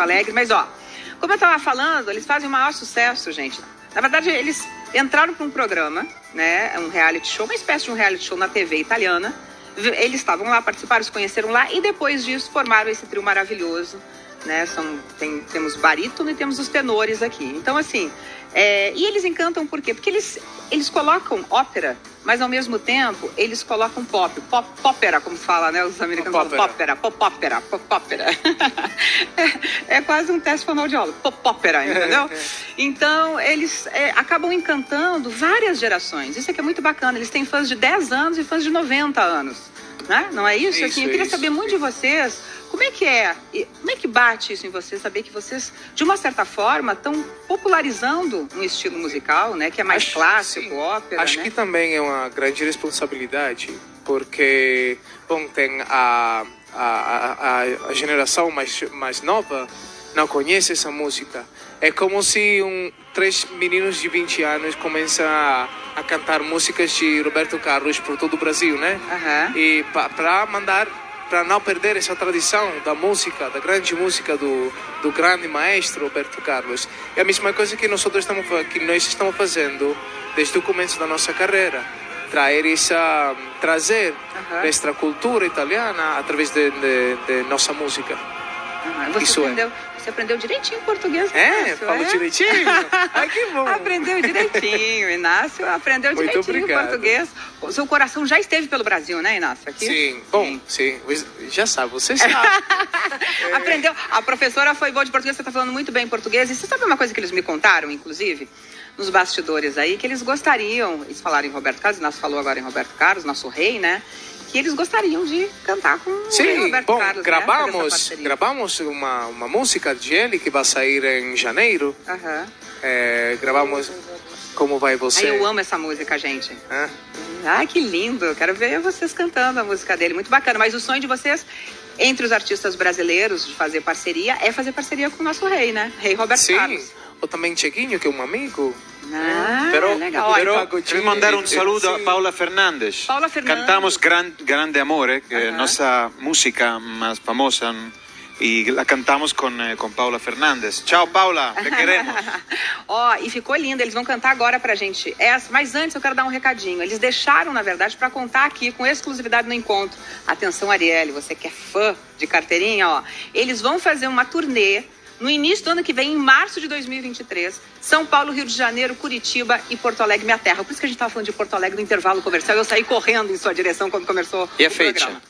Porto Alegre. Mas, ó, como eu estava falando, eles fazem o maior sucesso, gente. Na verdade, eles entraram para um programa, né? Um reality show, uma espécie de um reality show na TV italiana. Eles estavam lá, participaram, se conheceram lá e depois disso formaram esse trio maravilhoso. Né? São, tem, temos barítono e temos os tenores aqui. Então, assim, é, e eles encantam por quê? Porque eles, eles colocam ópera, mas ao mesmo tempo eles colocam pop, pop, popera, como fala, né? Os americanos falam popera, popópera, popópera. é, é quase um teste fonoaudiólogo, popópera, entendeu? Então, eles é, acabam encantando várias gerações. Isso aqui é muito bacana. Eles têm fãs de 10 anos e fãs de 90 anos. Né? Não é isso? isso assim, eu queria isso, saber muito sim. de vocês como é que é? Como é que bate isso em vocês? Saber que vocês, de uma certa forma, estão popularizando um estilo musical, né? Que é mais Acho- clássico, sim. ópera, Acho né? que também é uma grande responsabilidade, porque, bom, tem a, a, a, a geração mais, mais nova não conhece essa música. É como se um, três meninos de 20 anos começam a, a cantar músicas de Roberto Carlos por todo o Brasil, né? Aham. E para mandar, para não perder essa tradição da música, da grande música do, do grande maestro Roberto Carlos. É a mesma coisa que nós estamos, que nós estamos fazendo desde o começo da nossa carreira. Trazer essa, trazer esta cultura italiana através de, de, de nossa música. Você, Isso é. aprendeu, você aprendeu direitinho português, É, Inácio, falo é? direitinho. Ai, que bom. Aprendeu direitinho, Inácio. Aprendeu Muito direitinho obrigado. português. O seu coração já esteve pelo Brasil, né, Inácio? Aqui? Sim, bom, sim. Já sabe, você sabe. Aprendeu. A professora foi boa de português, você está falando muito bem português. E você sabe uma coisa que eles me contaram, inclusive, nos bastidores aí, que eles gostariam, eles falaram em Roberto Carlos, Inácio falou agora em Roberto Carlos, nosso rei, né? Que eles gostariam de cantar com o Sim, Roberto bom, Carlos. né? Gravamos, parceria. gravamos uma, uma música de ele que vai sair em janeiro. Aham. É, gravamos Como Vai Você. Aí eu amo essa música, gente. Hã? Ai, que lindo. Quero ver vocês cantando a música dele. Muito bacana. Mas o sonho de vocês, entre os artistas brasileiros, de fazer parceria, é fazer parceria com o nosso rei, né? Rei Roberto Sim, Carlos. ou também Chequinho, que é um amigo. Ah, Pero, legal. pero quero mandar um Eh, saludo a sim. Paula Fernandes. Paula Fernandes. Cantamos gran, Grande Amore, que é Ajá. nossa música mais famosa, e la cantamos com, eh, com Paula Fernandes. Tchau, Paula, te queremos. Ó, e ficou lindo. Eles vão cantar agora pra gente essa. Mas antes eu quero dar um recadinho. Eles deixaram, na verdade, pra contar aqui com exclusividade no encontro. Atenção, Arielle, você que é fã de carteirinha, ó. Eles vão fazer uma turnê no início do ano que vem, em março de 2023. São Paulo, Rio de Janeiro, Curitiba e Porto Alegre, minha terra. Por isso que a gente tava falando de Porto Alegre no intervalo comercial. Eu saí correndo em sua direção quando começou E a o fecha? programa.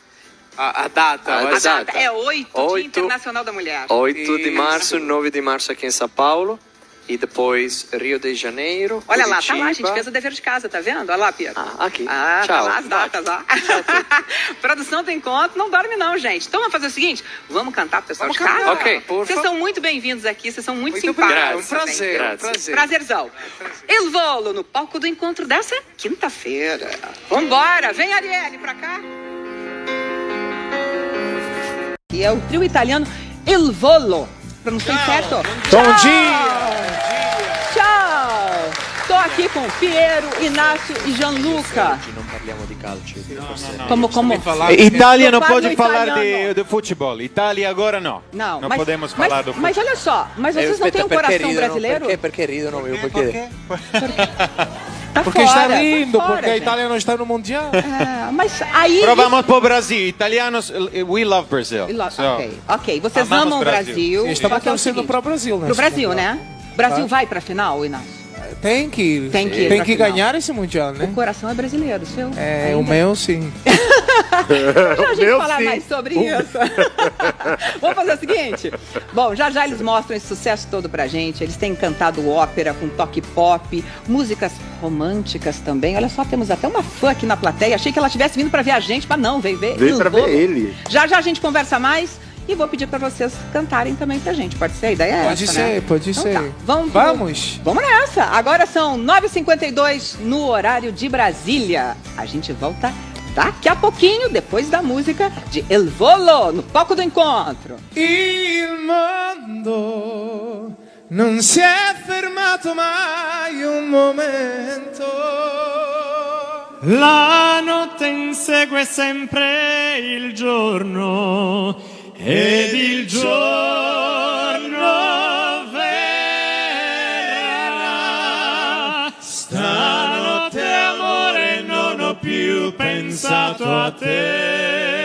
A, a data. A A ser- data é 8, Dia Oito. Internacional da Mulher. 8 de março, 9 de março aqui em São Paulo. E depois Rio de Janeiro. Olha lá, tá lá, a gente Curitiba. fez o dever de casa, tá vendo? Olha lá, Pedro. Ah, aqui. Ah, tá Tchau. lá as datas, ó. Produção do encontro, não dorme não, gente. Então vamos fazer o seguinte, vamos cantar pro pessoal Vamos de casa? cantar, Ok. por Vocês são muito bem-vindos aqui, vocês são muito, Muito simpáticos. obrigado. Um prazer, um prazer. Prazerzão. Eu vou no palco do encontro dessa quinta-feira. Vambora, vem Arielle pra cá. E é o trio italiano Il Volo. Pronunciei certo? Bom dia! Aqui com Piero, Inácio e Gianluca. Como, como? Itália não pode falar de, de futebol. Itália agora não. Não, Não mas, podemos mas, falar do Mas olha só, mas vocês não têm um coração brasileiro? Perché, perché ridono io? Perché? Tá Porque fora, está rindo, tá fora, porque a. Itália não está no Mundial. É, mas aí... Provamos pro Brasil. Italianos, we love Brazil. So, Ok, ok. Vocês amam o Brasil. Brasil. Estamos é o torcendo para o Brasil, né? Pro Brasil, né? Brasil Tá. vai pra final, Inácio? Tem que ir. Tem que ir Tem que ganhar esse Mundial, né? O coração é brasileiro, seu? É, o Ainda? meu sim. Já a gente falar sim. mais sobre isso. Vamos fazer o seguinte? Bom, já já eles mostram esse sucesso todo pra gente. Eles têm cantado ópera com toque pop, músicas românticas também. Olha só, temos até uma fã aqui na plateia. Achei que ela tivesse vindo pra ver a gente, mas não, veio ver. Veio pra ver ele. Já já a gente conversa mais. E vou pedir pra vocês cantarem também pra gente. Pode ser? A ideia é Pode essa, ser, né? pode Então ser. tá. Vamos, Vamos. Vamos nessa. Agora são 9h52 no horário de Brasília. A gente volta daqui a pouquinho, depois da música de El Volo, no palco do encontro. Il mondo non si è fermato mai un momento. La notte insegue sempre il giorno ed il giorno verrà. Stanotte amore non ho più pensato a te.